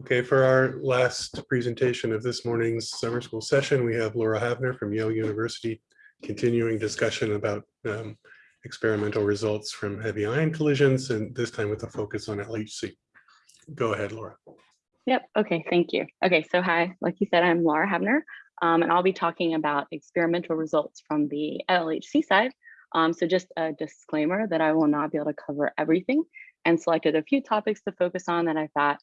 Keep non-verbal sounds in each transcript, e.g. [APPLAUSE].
Okay, for our last presentation of this morning's summer school session, we have Laura Havener from Yale University continuing discussion about um, experimental results from heavy ion collisions and this time with a focus on LHC. Go ahead, Laura. Yep. Okay. Thank you. Okay. So hi, like you said, I'm Laura Havener, um, and I'll be talking about experimental results from the LHC side. Um, so just a disclaimer that I will not be able to cover everything and selected a few topics to focus on that I thought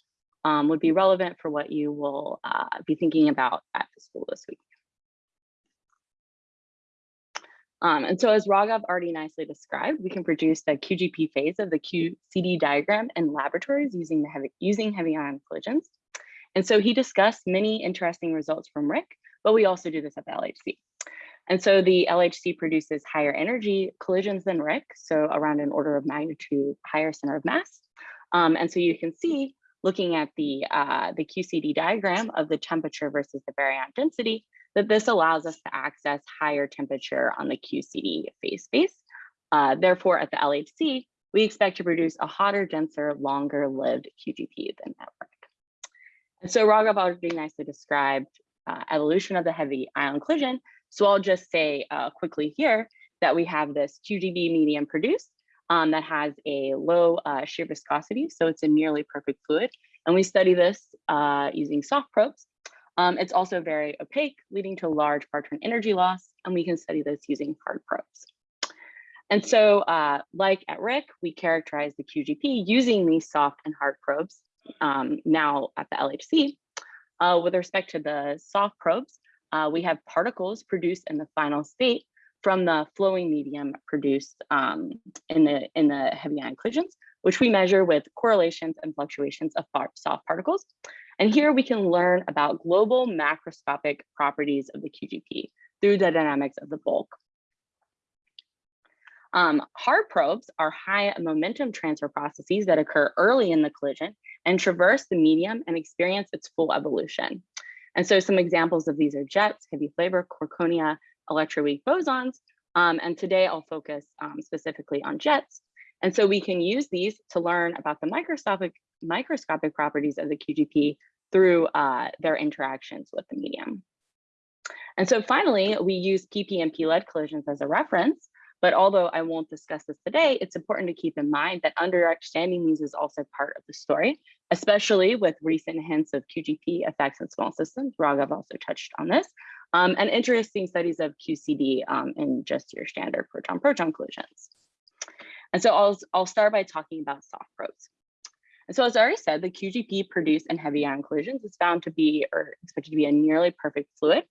um, would be relevant for what you will uh, be thinking about at the school this week. Um, and so as Raghav already nicely described, we can produce the QGP phase of the QCD diagram in laboratories using, the heavy, using heavy ion collisions. And so he discussed many interesting results from RHIC, but we also do this at the LHC. And so the LHC produces higher energy collisions than RHIC, so around an order of magnitude higher center of mass. Um, and so you can see, looking at the, uh, the QCD diagram of the temperature versus the baryon density, that this allows us to access higher temperature on the QCD phase space. Uh, therefore, at the LHC, we expect to produce a hotter, denser, longer lived QGP than RHIC. And so Raghav already nicely described uh, evolution of the heavy ion collision so I'll just say uh, quickly here that we have this QGP medium produced um, that has a low uh, shear viscosity, so it's a nearly perfect fluid. And we study this uh, using soft probes. Um, it's also very opaque, leading to large parton energy loss, and we can study this using hard probes. And so uh, like at RHIC, we characterize the QGP using these soft and hard probes um, now at the LHC. Uh, with respect to the soft probes, uh, we have particles produced in the final state from the flowing medium produced um, in the in the heavy ion collisions, which we measure with correlations and fluctuations of soft particles. And here we can learn about global macroscopic properties of the QGP through the dynamics of the bulk. Um, hard probes are high momentum transfer processes that occur early in the collision and traverse the medium and experience its full evolution. And so some examples of these are jets, heavy flavor, Quarkonia, electroweak bosons. Um, and today I'll focus um, specifically on jets. And so we can use these to learn about the microscopic, microscopic properties of the QGP through uh, their interactions with the medium. And so finally, we use PP and P-lead collisions as a reference but although I won't discuss this today, it's important to keep in mind that understanding these is also part of the story, especially with recent hints of QGP effects in small systems. Raghav also touched on this, um, and interesting studies of QCD um, in just your standard proton-proton collisions. And so I'll, I'll start by talking about soft probes. And so as I already said, the QGP produced in heavy ion collisions is found to be or expected to be a nearly perfect fluid.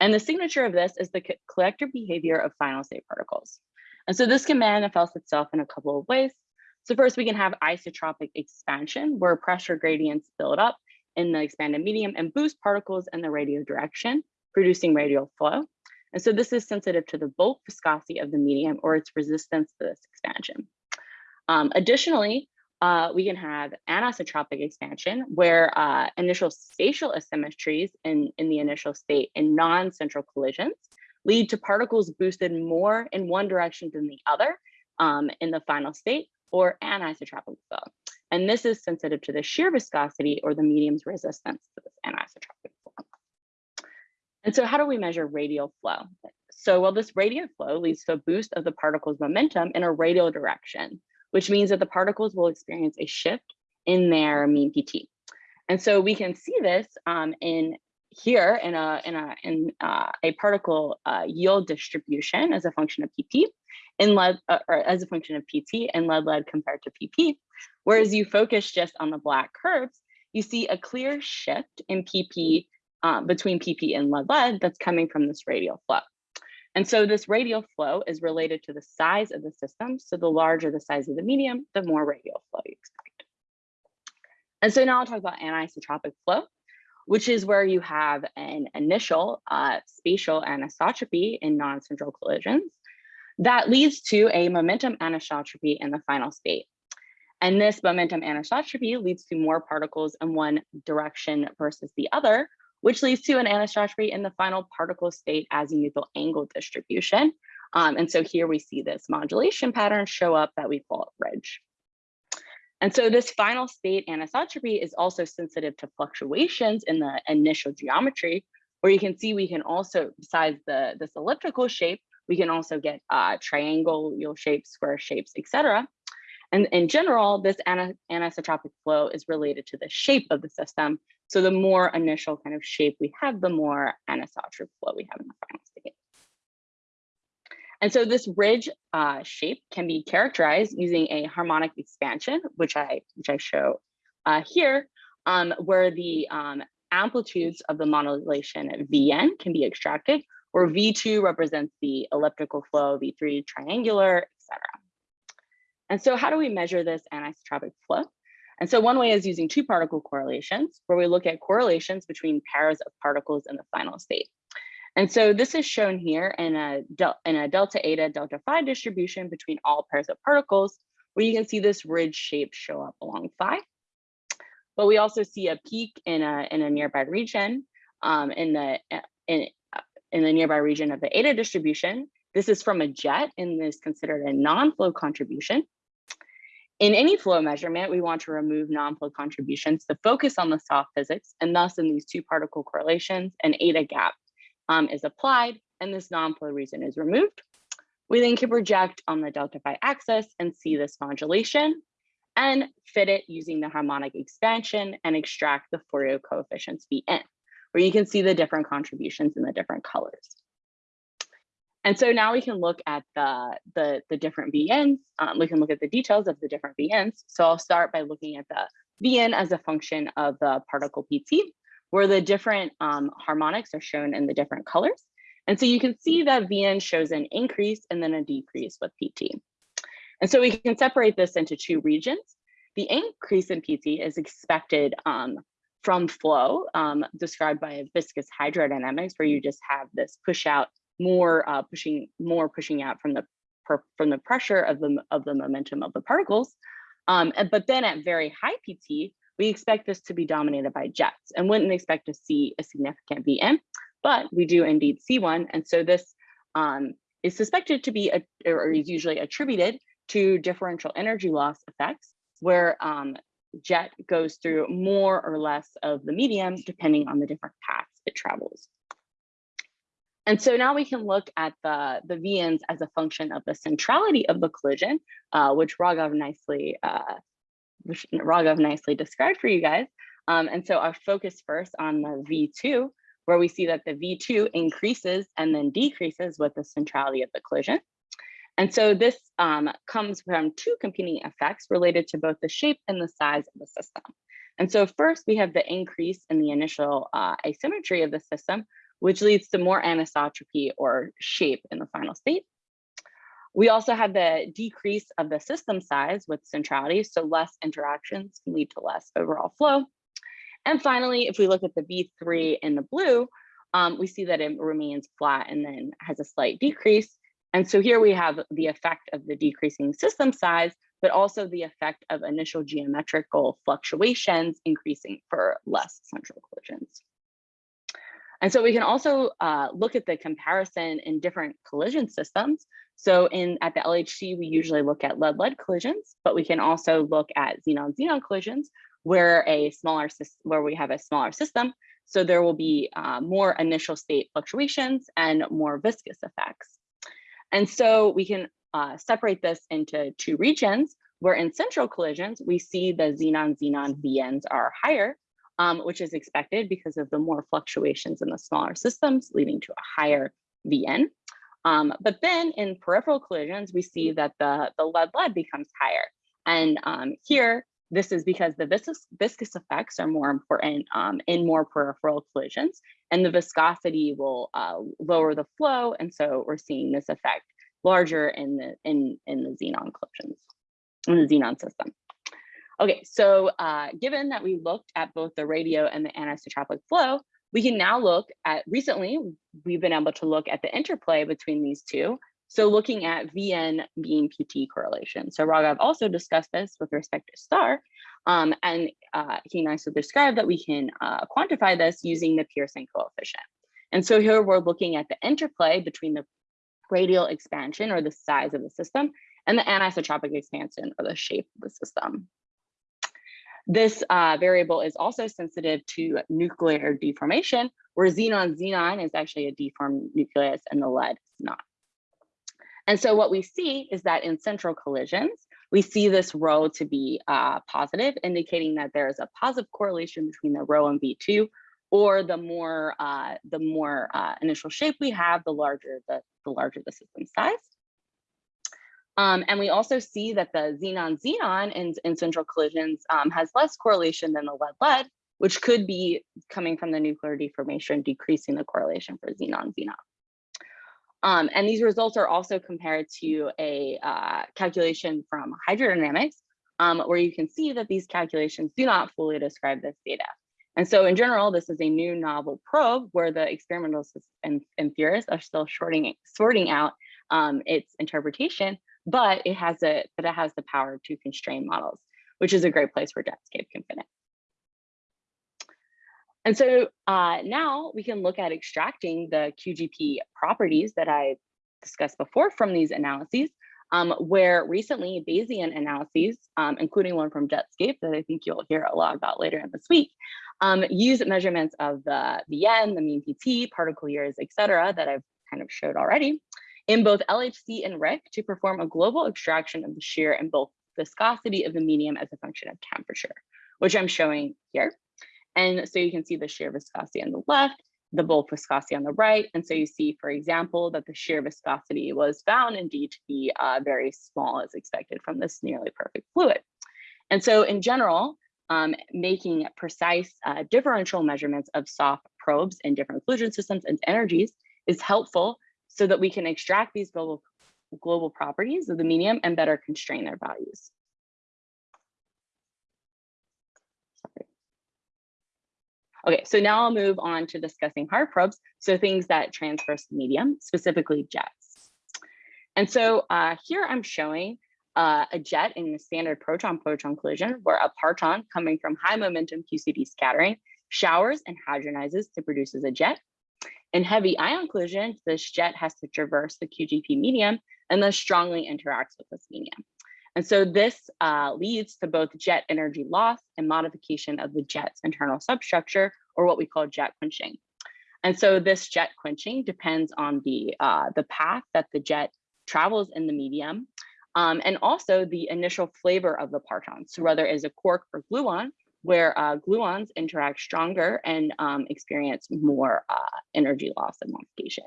And the signature of this is the collective behavior of final state particles. And so this can manifest itself in a couple of ways. So first we can have isotropic expansion where pressure gradients build up in the expanded medium and boost particles in the radial direction, producing radial flow. And so this is sensitive to the bulk viscosity of the medium or its resistance to this expansion. Um, additionally, uh, we can have anisotropic expansion where uh, initial spatial asymmetries in, in the initial state in non-central collisions lead to particles boosted more in one direction than the other um, in the final state or anisotropic flow. And this is sensitive to the shear viscosity or the medium's resistance to this anisotropic. And so how do we measure radial flow? So well, this radial flow leads to a boost of the particle's momentum in a radial direction, which means that the particles will experience a shift in their mean PT. And so we can see this um, in here in a in a in uh, a particle uh, yield distribution as a function of pp in lead uh, or as a function of pt and lead lead compared to pp whereas you focus just on the black curves you see a clear shift in pp um, between pp and lead lead that's coming from this radial flow. And so this radial flow is related to the size of the system. So the larger the size of the medium the more radial flow you expect. And so now i'll talk about anisotropic flow which is where you have an initial uh, spatial anisotropy in non-central collisions that leads to a momentum anisotropy in the final state. And this momentum anisotropy leads to more particles in one direction versus the other, which leads to an anisotropy in the final particle state azimuthal angle distribution. Um, and so here we see this modulation pattern show up that we call ridge. And so this final state anisotropy is also sensitive to fluctuations in the initial geometry, where you can see we can also, besides the this elliptical shape, we can also get uh, triangle shapes, square shapes, etc. And in general, this ani- anisotropic flow is related to the shape of the system. So the more initial kind of shape we have, the more anisotropic flow we have in the final state. And so this ridge uh, shape can be characterized using a harmonic expansion, which I which I show uh, here, um, where the um, amplitudes of the modulation at Vn can be extracted, where V2 represents the elliptical flow, V3 triangular, etc. And so how do we measure this anisotropic flow? And so one way is using two particle correlations, where we look at correlations between pairs of particles in the final state. And so this is shown here in a, in a delta eta delta phi distribution between all pairs of particles, where you can see this ridge shape show up along phi. But we also see a peak in a, in a nearby region um, in, the, in, in the nearby region of the eta distribution. This is from a jet and is considered a non-flow contribution. In any flow measurement, we want to remove non-flow contributions to focus on the soft physics, and thus in these two particle correlations, an eta gap um, is applied, and this non-flow region is removed. We then can project on the delta phi axis and see this modulation and fit it using the harmonic expansion and extract the Fourier coefficients Vn, where you can see the different contributions in the different colors. And so now we can look at the, the, the different VNs. Um, we can look at the details of the different VNs. So I'll start by looking at the VN as a function of the particle PT, where the different um, harmonics are shown in the different colors. And so you can see that VN shows an increase and then a decrease with PT. And so we can separate this into two regions. The increase in PT is expected um, from flow, um, described by viscous hydrodynamics, where you just have this push out more uh, pushing more pushing out from the from the pressure of the of the momentum of the particles. Um, and, but then at very high PT, we expect this to be dominated by jets and wouldn't expect to see a significant VN, but we do indeed see one. And so this um, is suspected to be, a, or is usually attributed to differential energy loss effects, where um, jet goes through more or less of the medium, depending on the different paths it travels. And so now we can look at the, the VNs as a function of the centrality of the collision, uh, which Raghav nicely, uh, which Raghav nicely described for you guys. Um, and so I'll focus first on the V2, where we see that the V2 increases and then decreases with the centrality of the collision. And so this um, comes from two competing effects related to both the shape and the size of the system. And so first we have the increase in the initial uh, asymmetry of the system, which leads to more anisotropy or shape in the final state. We also have the decrease of the system size with centrality, so less interactions can lead to less overall flow. And finally, if we look at the V3 in the blue, um, we see that it remains flat and then has a slight decrease. And so here we have the effect of the decreasing system size, but also the effect of initial geometrical fluctuations increasing for less central collisions. And so we can also uh, look at the comparison in different collision systems. So in at the LHC, we usually look at lead-lead collisions, but we can also look at xenon-xenon collisions where a smaller where we have a smaller system. So there will be uh, more initial state fluctuations and more viscous effects. And so we can uh, separate this into two regions where in central collisions, we see the xenon-xenon VNs are higher um, which is expected because of the more fluctuations in the smaller systems, leading to a higher VN. Um, but then in peripheral collisions, we see that the, the lead-lead becomes higher. And um, here, this is because the viscous, viscous effects are more important um, in more peripheral collisions, and the viscosity will uh, lower the flow. And so we're seeing this effect larger in the in, in the xenon collisions, in the xenon system. Okay, so uh, given that we looked at both the radial and the anisotropic flow, we can now look at, recently, we've been able to look at the interplay between these two. So looking at VN mean PT correlation. So Raghav also discussed this with respect to STAR, um, and uh, he nicely described that we can uh, quantify this using the Pearson coefficient. And so here we're looking at the interplay between the radial expansion or the size of the system and the anisotropic expansion or the shape of the system. This uh, variable is also sensitive to nuclear deformation, where xenon-xenon is actually a deformed nucleus and the lead is not. And so what we see is that in central collisions, we see this rho to be uh, positive, indicating that there is a positive correlation between the rho and V2, or the more uh, the more uh, initial shape we have, the larger the, the larger the system size. Um, and we also see that the xenon-xenon in, in central collisions um, has less correlation than the lead-lead, which could be coming from the nuclear deformation, decreasing the correlation for xenon-xenon. Um, and these results are also compared to a uh, calculation from hydrodynamics, um, where you can see that these calculations do not fully describe this data. And so in general, this is a new novel probe where the experimentalists and, and theorists are still sorting, sorting out um, its interpretation, but it has a but it has the power to constrain models, which is a great place where Jetscape can fit in. And so uh, now we can look at extracting the QGP properties that I discussed before from these analyses, um, where recently Bayesian analyses, um, including one from Jetscape that I think you'll hear a lot about later in this week, um, use measurements of the VN, the mean PT, particle yields, et cetera, that I've kind of showed already, in both LHC and RHIC to perform a global extraction of the shear and bulk viscosity of the medium as a function of temperature, which I'm showing here. And so you can see the shear viscosity on the left, the bulk viscosity on the right. And so you see, for example, that the shear viscosity was found indeed to be uh, very small as expected from this nearly perfect fluid. And so in general, um, making precise uh, differential measurements of soft probes in different collision systems and energies is helpful so that we can extract these global, global properties of the medium and better constrain their values. Okay, so now I'll move on to discussing hard probes, so things that transverse the medium, specifically jets. And so uh, here I'm showing uh, a jet in the standard proton-proton collision where a parton coming from high momentum QCD scattering showers and hadronizes to produce as a jet. In heavy ion collisions, this jet has to traverse the QGP medium and thus strongly interacts with this medium. And so this uh, leads to both jet energy loss and modification of the jet's internal substructure, or what we call jet quenching. And so this jet quenching depends on the, uh, the path that the jet travels in the medium um, and also the initial flavor of the parton. So whether it's a quark or gluon, where uh, gluons interact stronger and um, experience more uh, energy loss and modification.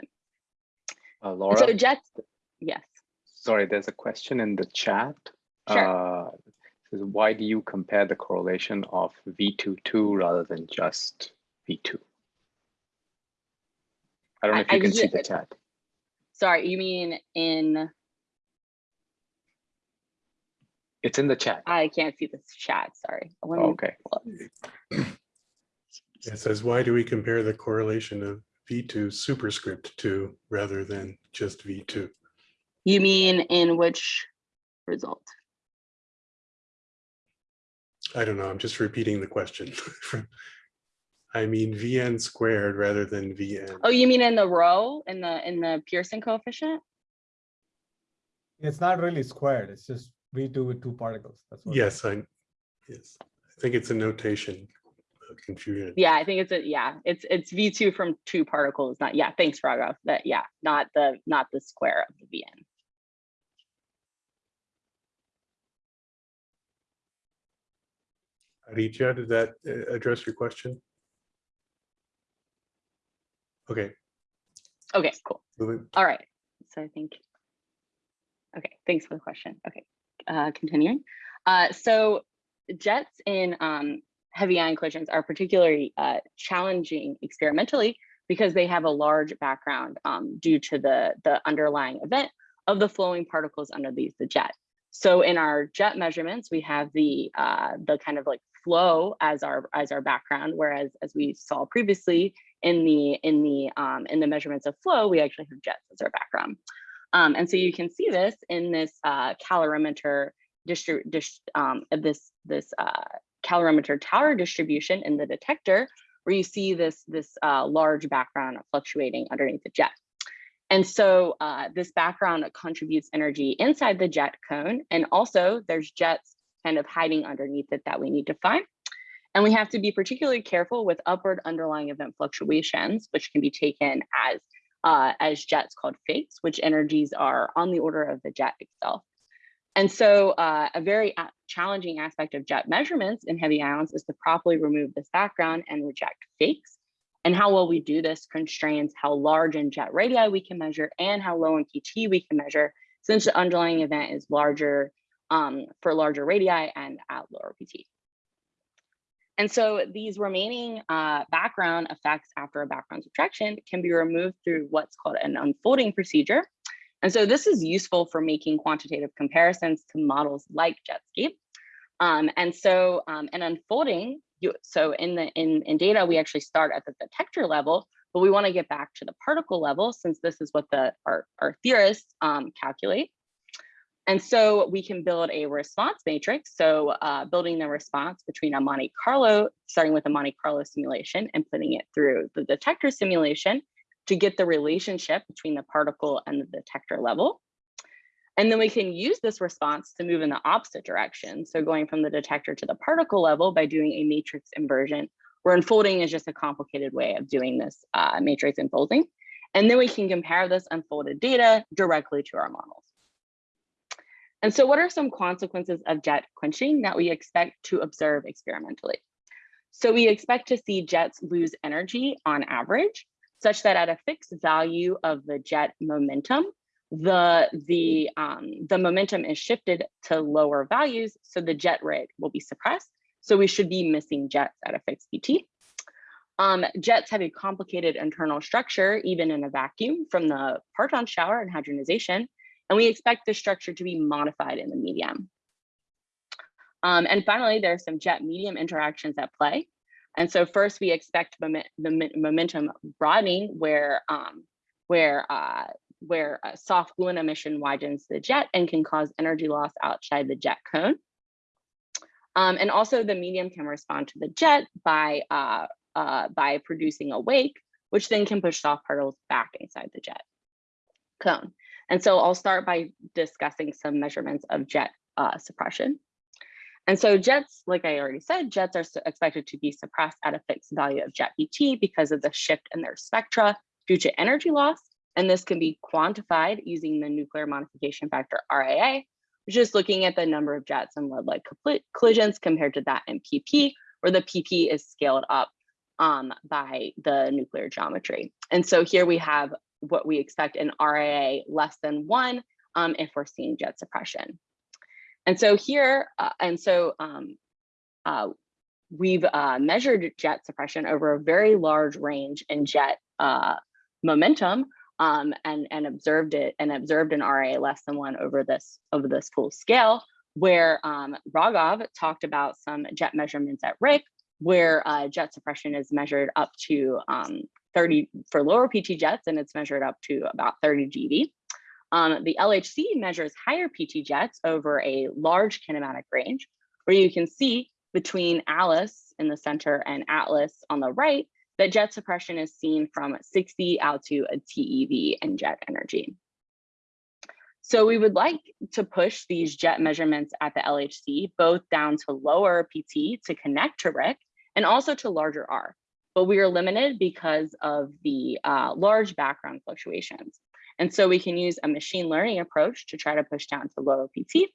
Uh, Laura, so jets, yes. sorry, there's a question in the chat. Sure. Uh, says, why do you compare the correlation of V22 rather than just V2? I don't know I- if you I can see the chat. Sorry, you mean in, It's in the chat. I can't see the chat, sorry. Let me oh, Okay. It says, why do we compare the correlation of V2 superscript 2 rather than just V2? You mean in which result? I don't know, I'm just repeating the question. [LAUGHS] I mean Vn squared rather than Vn. Oh, you mean in the rho, in the, in the Pearson coefficient? It's not really squared, it's just V2 with two particles. That's what. Yes, I, yes, I think it's a notation uh, confusion. Yeah, I think it's a, yeah, it's, it's V2 from two particles, not, yeah, thanks, Raghav, that, yeah, not the, not the square of the Vn. Aditya, did that uh, address your question? Okay, Okay, cool. moving, All right, so I think, okay, thanks for the question. Okay, uh, continuing. Uh, so jets in um, heavy ion collisions are particularly uh, challenging experimentally because they have a large background um, due to the, the underlying event of the flowing particles underneath the jet. So in our jet measurements, we have the uh, the kind of like flow as our as our background, whereas as we saw previously in the in the um, in the measurements of flow, we actually have jets as our background. Um, and so you can see this in this uh, calorimeter um, this this uh, calorimeter tower distribution in the detector, where you see this this uh, large background fluctuating underneath the jet. And so uh, this background contributes energy inside the jet cone, and also there's jets kind of hiding underneath it that we need to find. And we have to be particularly careful with upward underlying event fluctuations, which can be taken as, uh, as jets called fakes, which energies are on the order of the jet itself. And so uh, a very challenging aspect of jet measurements in heavy ions is to properly remove this background and reject fakes. And how well we do this constrains how large in jet radii we can measure and how low in PT we can measure, since the underlying event is larger um, for larger radii and at lower PT. And so these remaining uh, background effects after a background subtraction can be removed through what's called an unfolding procedure. And so this is useful for making quantitative comparisons to models like Jetscape. Um, and so um, an unfolding, you, so in the in, in data, we actually start at the detector level, but we want to get back to the particle level since this is what the our, our theorists um, calculate. And so we can build a response matrix. So uh, building the response between a Monte Carlo, starting with a Monte Carlo simulation and putting it through the detector simulation to get the relationship between the particle and the detector level. And then we can use this response to move in the opposite direction. So going from the detector to the particle level by doing a matrix inversion, where unfolding is just a complicated way of doing this uh, matrix unfolding. And then we can compare this unfolded data directly to our models. And so what are some consequences of jet quenching that we expect to observe experimentally? So we expect to see jets lose energy on average, such that at a fixed value of the jet momentum, the, the, um, the momentum is shifted to lower values, so the jet rate will be suppressed. So we should be missing jets at a fixed PT. Um, jets have a complicated internal structure, even in a vacuum from the parton shower and hadronization, and we expect the structure to be modified in the medium. Um, and finally, there are some jet medium interactions at play. And so first we expect the momentum broadening where, um, where, uh, where soft gluon emission widens the jet and can cause energy loss outside the jet cone. Um, and also the medium can respond to the jet by, uh, uh, by producing a wake, which then can push soft particles back inside the jet cone. And so I'll start by discussing some measurements of jet uh, suppression. And so jets, like I already said, jets are expected to be suppressed at a fixed value of jet PT because of the shift in their spectra due to energy loss. And this can be quantified using the nuclear modification factor RAA, which is looking at the number of jets and lead-lead collisions compared to that in PP, where the PP is scaled up um, by the nuclear geometry. And so here we have what we expect in RAA less than one um, if we're seeing jet suppression. And so here, uh, and so um, uh, we've uh, measured jet suppression over a very large range in jet uh, momentum um, and, and observed it and observed an RA less than one over this over this full scale, where um, talked about some jet measurements at RHIC, where uh, jet suppression is measured up to um, 30 for lower PT jets, and it's measured up to about 30 GeV. Um, the LHC measures higher PT jets over a large kinematic range, where you can see between Alice in the center and Atlas on the right, that jet suppression is seen from 60 out to a TeV in jet energy. So we would like to push these jet measurements at the LHC both down to lower PT to connect to RHIC and also to larger R, but we are limited because of the uh, large background fluctuations. And so we can use a machine learning approach to try to push down to lower PT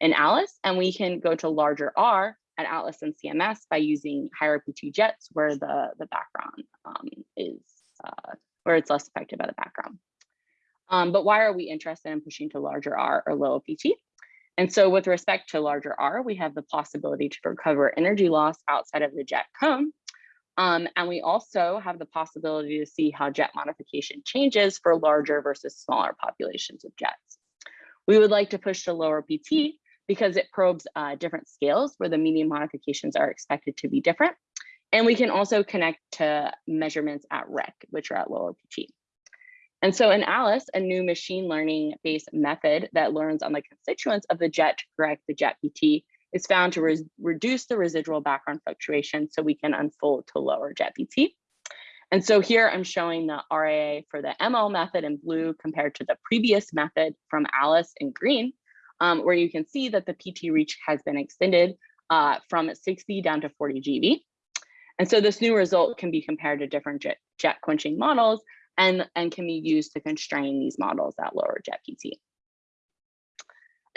in Alice, and we can go to larger R at Atlas and CMS by using higher PT jets where the, the background um, is, uh, where it's less affected by the background. Um, but why are we interested in pushing to larger R or lower PT? And so with respect to larger R, we have the possibility to recover energy loss outside of the jet cone um, and we also have the possibility to see how jet modification changes for larger versus smaller populations of jets. We would like to push to lower PT because it probes uh, different scales where the medium modifications are expected to be different. And we can also connect to measurements at RHIC, which are at lower PT. And so in Alice, a new machine learning based method that learns on the constituents of the jet to correct the jet PT is found to re reduce the residual background fluctuation so we can unfold to lower jet PT. And so here I'm showing the RAA for the ML method in blue compared to the previous method from Alice in green. um, where you can see that the PT reach has been extended uh, from 60 down to 40 GeV. And so this new result can be compared to different jet, jet quenching models and, and can be used to constrain these models at lower jet PT.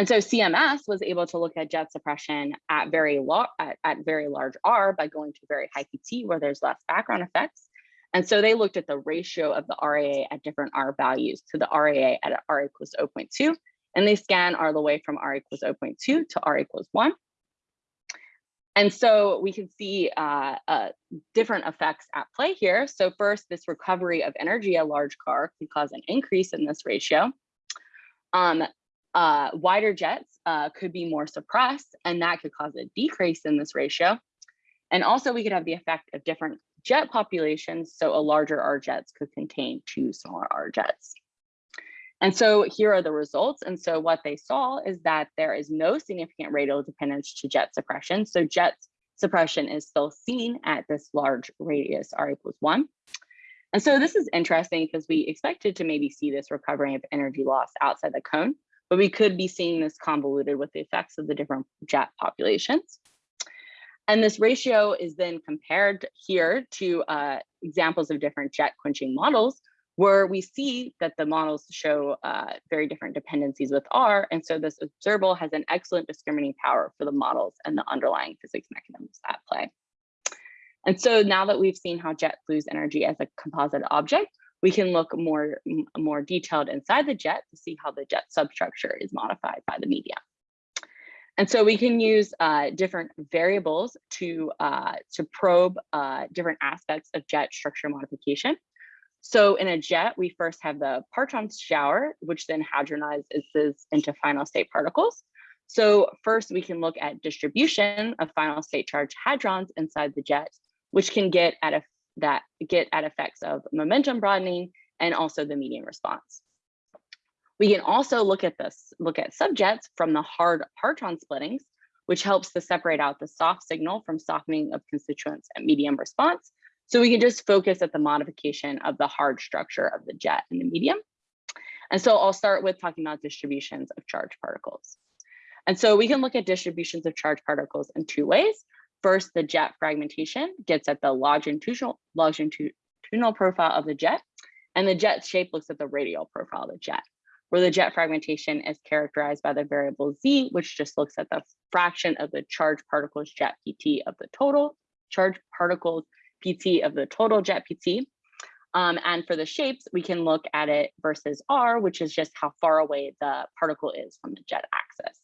And so CMS was able to look at jet suppression at very at, at very large R by going to very high PT where there's less background effects. And so they looked at the ratio of the RAA at different R values to the RAA at R equals 0.2, and they scan R the way from R equals 0.2 to R equals 1. And so we can see uh, uh, different effects at play here. So first, this recovery of energy at large R can cause an increase in this ratio. Um, uh, wider jets uh, could be more suppressed, and that could cause a decrease in this ratio. And also we could have the effect of different jet populations. So a larger R jets could contain two smaller R jets. And so here are the results. And so what they saw is that there is no significant radial dependence to jet suppression. So jet suppression is still seen at this large radius R equals one. And so this is interesting because we expected to maybe see this recovery of energy loss outside the cone, but we could be seeing this convoluted with the effects of the different jet populations. And this ratio is then compared here to uh, examples of different jet quenching models where we see that the models show uh, very different dependencies with R. And so this observable has an excellent discriminating power for the models and the underlying physics mechanisms at play. And so now that we've seen how jet lose energy as a composite object, we can look more, more detailed inside the jet to see how the jet substructure is modified by the media. And so we can use uh, different variables to, uh, to probe uh, different aspects of jet structure modification. So in a jet, we first have the parton shower, which then hadronizes into final state particles. So first we can look at distribution of final state charge hadrons inside the jet, which can get at a, that get at effects of momentum broadening and also the medium response. We can also look at this, look at subjets from the hard parton splittings, which helps to separate out the soft signal from softening of constituents at medium response. So we can just focus at the modification of the hard structure of the jet in the medium. And so I'll start with talking about distributions of charged particles. And so we can look at distributions of charged particles in two ways. First, the jet fragmentation gets at the longitudinal, longitudinal profile of the jet, and the jet shape looks at the radial profile of the jet, where the jet fragmentation is characterized by the variable z, which just looks at the fraction of the charged particles jet pt of the total charged particles PT of the total jet PT. Um, and for the shapes, we can look at it versus R, which is just how far away the particle is from the jet axis.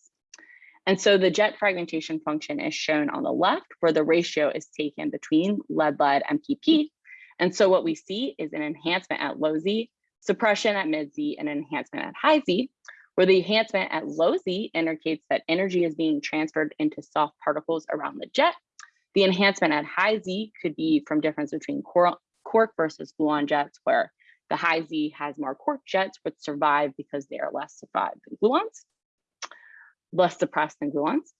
And so the jet fragmentation function is shown on the left, where the ratio is taken between lead lead and PP. And so what we see is an enhancement at low Z, suppression at mid Z, and enhancement at high Z, where the enhancement at low Z indicates that energy is being transferred into soft particles around the jet, the enhancement at high Z could be from difference between quark versus gluon jets, where the high Z has more quark jets, which survive because they are less survived than gluons, less suppressed than gluons.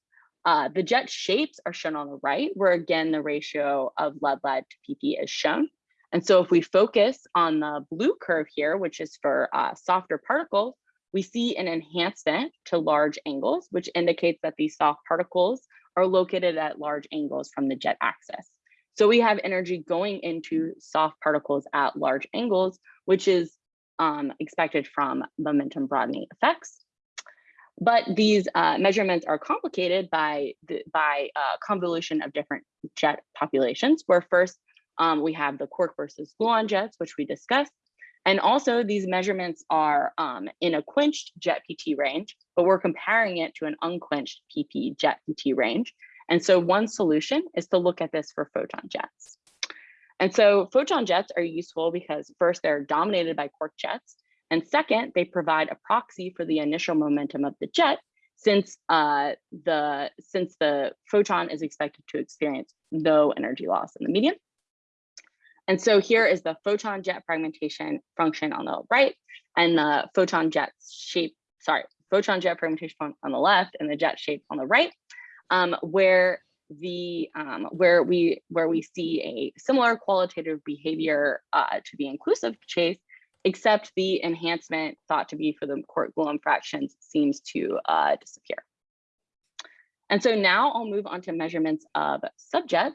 Uh, the jet shapes are shown on the right, where again, the ratio of lead lead to PP is shown. And so if we focus on the blue curve here, which is for uh, softer particles, we see an enhancement to large angles, which indicates that these soft particles are located at large angles from the jet axis. So we have energy going into soft particles at large angles, which is um, expected from momentum broadening effects. But these uh, measurements are complicated by, the, by uh, convolution of different jet populations, where first um, we have the quark versus gluon jets, which we discussed, and also these measurements are um, in a quenched jet PT range, but we're comparing it to an unquenched PP jet PT range. And so one solution is to look at this for photon jets. And so photon jets are useful because first they're dominated by quark jets. And second, they provide a proxy for the initial momentum of the jet since uh, the since the photon is expected to experience no energy loss in the medium. And so here is the photon jet fragmentation function on the right and the photon jet shape, sorry, photon jet fragmentation on the left and the jet shape on the right, um, where the um, where we where we see a similar qualitative behavior uh, to the inclusive jets except the enhancement thought to be for the quark gluon fractions seems to uh, disappear. And so now I'll move on to measurements of subjets.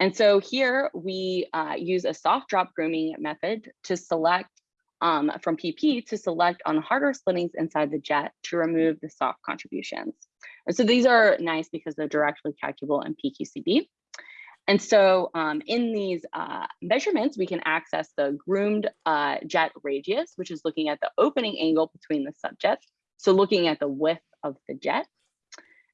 And so here we uh, use a soft drop grooming method to select um, from PP to select on harder splittings inside the jet to remove the soft contributions. And so these are nice because they're directly calculable in PQCD. And so um, in these uh, measurements, we can access the groomed uh, jet radius, which is looking at the opening angle between the subjets. So looking at the width of the jet.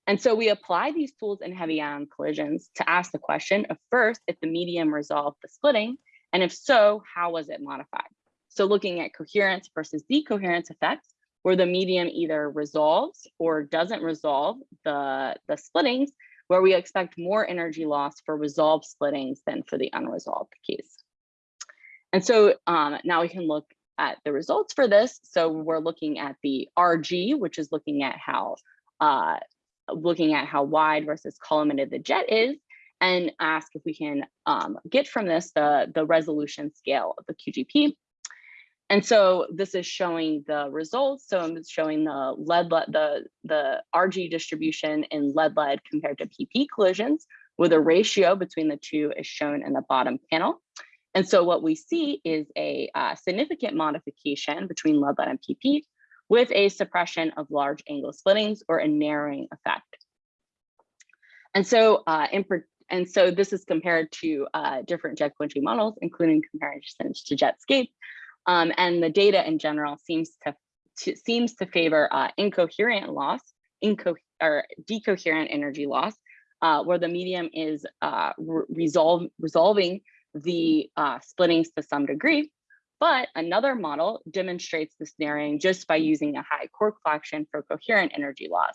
And so we apply these tools in heavy ion collisions to ask the question of first, if the medium resolved the splitting, and if so, how was it modified? So looking at coherence versus decoherence effects, where the medium either resolves or doesn't resolve the, the splittings, where we expect more energy loss for resolved splittings than for the unresolved case. And so um, now we can look at the results for this. So we're looking at the RG, which is looking at how uh, looking at how wide versus collimated the jet is, and ask if we can um, get from this the, the resolution scale of the QGP. And so this is showing the results. So I'm showing the lead, lead the, the RG distribution in lead lead compared to PP collisions with a ratio between the two is shown in the bottom panel. And so what we see is a uh, significant modification between lead lead and PP with a suppression of large angle splittings or a narrowing effect. And so, uh, in, and so this is compared to uh, different jet quenching models, including comparisons to Jetscape. Um, and the data in general seems to, to seems to favor uh, incoherent loss, inco or decoherent energy loss, uh, where the medium is uh, re resolve resolving the uh, splittings to some degree. But another model demonstrates this narrowing just by using a high quark fraction for coherent energy loss.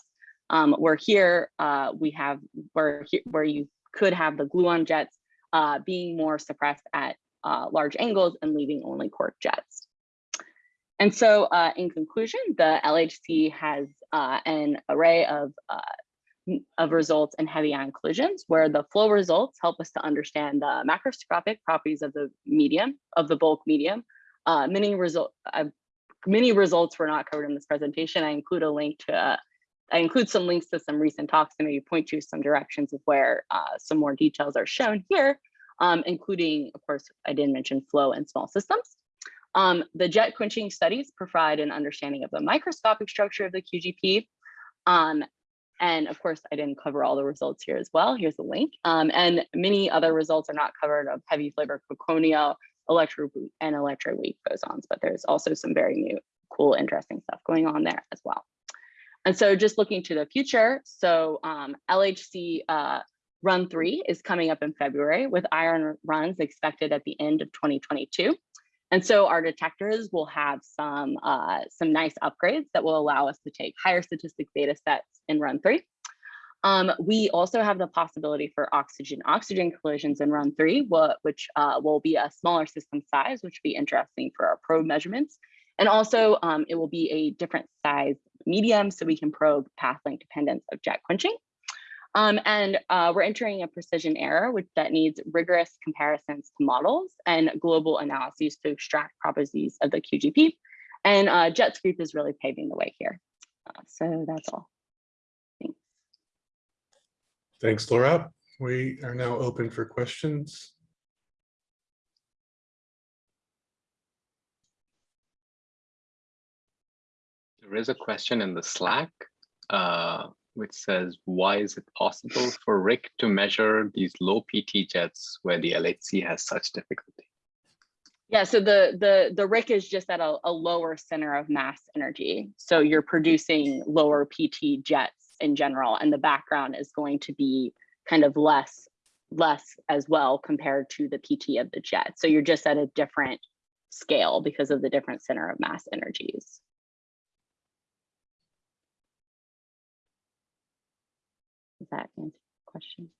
Um, where here uh, we have where where you could have the gluon jets uh, being more suppressed at uh, large angles and leaving only quark jets. And so uh, in conclusion, the LHC has uh, an array of, uh, of results in heavy ion collisions where the flow results help us to understand the macroscopic properties of the medium, of the bulk medium. Uh, many, result, uh, many results were not covered in this presentation. I include a link to I include some links to some recent talks and maybe point to some directions of where some more details are shown here um, including, of course, I didn't mention flow and small systems. Um, the jet quenching studies provide an understanding of the microscopic structure of the QGP. Um, and of course, I didn't cover all the results here as well. Here's the link. Um, and many other results are not covered of heavy flavor Quarkonia, electro and electroweak bosons, but there's also some very new, cool, interesting stuff going on there as well. And so just looking to the future, so um, LHC uh, Run three is coming up in February with ion runs expected at the end of 2022. And so our detectors will have some, uh, some nice upgrades that will allow us to take higher statistic data sets in run three. Um, we also have the possibility for oxygen-oxygen collisions in run three, which uh, will be a smaller system size, which will be interesting for our probe measurements. And also um, it will be a different size medium so we can probe path length dependence of jet quenching. Um, and uh, we're entering a precision era which that needs rigorous comparisons to models and global analyses to extract properties of the QGP. And uh, JetScape is really paving the way here. Uh, so that's all. Thanks. Thanks, Laura. We are now open for questions. There is a question in the Slack. Uh, which says, why is it possible for RHIC to measure these low PT jets where the LHC has such difficulty? Yeah, so the the the RHIC is just at a, a lower center of mass energy. So you're producing lower PT jets in general, and the background is going to be kind of less less as well compared to the PT of the jet. So you're just at a different scale because of the different center of mass energies. Does that answer the question?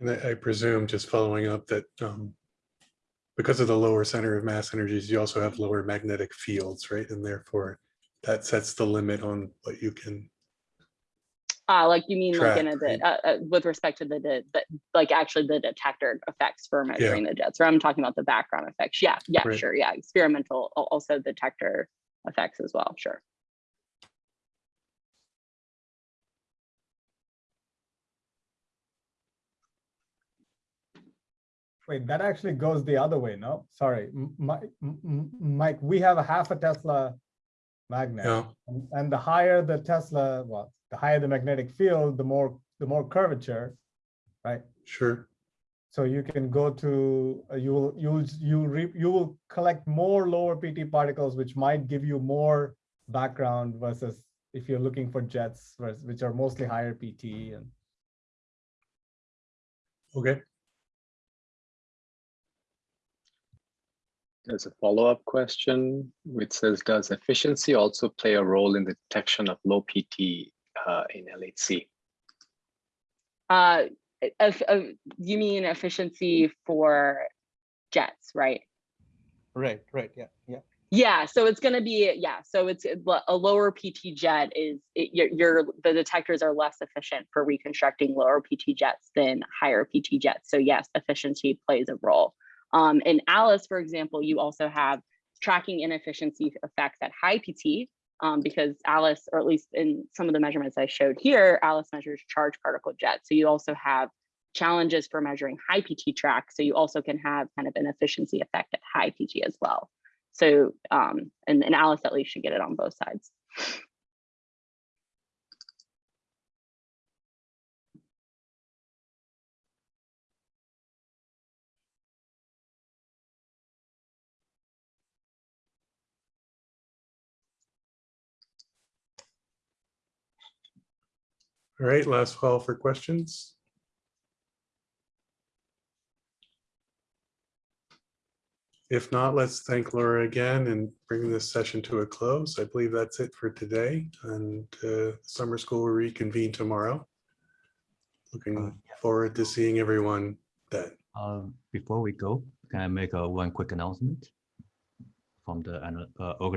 And I, I presume just following up that um, because of the lower center of mass energies, you also have lower magnetic fields, right? And therefore that sets the limit on what you can Uh, like you mean like in a, Track, de- uh, uh, with respect to the, the, the, like actually the detector effects for measuring the jets, or I'm talking about the background effects. Yeah, yeah, Right. sure. Yeah, experimental, also detector effects as well, sure. Wait, that actually goes the other way, no? Sorry, M- Mi- M- M- Mike, we have a half a Tesla magnet. Yeah, And and the higher the Tesla, well, the higher the magnetic field, the more, the more curvature, right? sure. So you can go to, uh, you will, you will, you re, you will collect more lower PT particles, which might give you more background versus if you're looking for jets, whereas- which are mostly higher PT and. Okay, There's a follow-up question which says, does efficiency also play a role in the detection of low PT in LHC? Uh, if, uh, you mean efficiency for jets, right? Right, right, yeah, yeah. Yeah, so it's gonna be, yeah, so it's a a lower PT jet is, it, your, your, the detectors are less efficient for reconstructing lower PT jets than higher PT jets. So yes, efficiency plays a role. Um, in Alice, for example, you also have tracking inefficiency effects at high PT um, because Alice, or at least in some of the measurements I showed here, Alice measures charged particle jets. So you also have challenges for measuring high PT track. So you also can have kind of an efficiency effect at high PT as well. So, um, and, and Alice at least should get it on both sides. All right, last call for questions. If not, let's thank Laura again and bring this session to a close. I believe that's it for today and uh, summer school will reconvene tomorrow. Looking forward to seeing everyone then. Uh, Before we go, can I make a one quick announcement from the uh,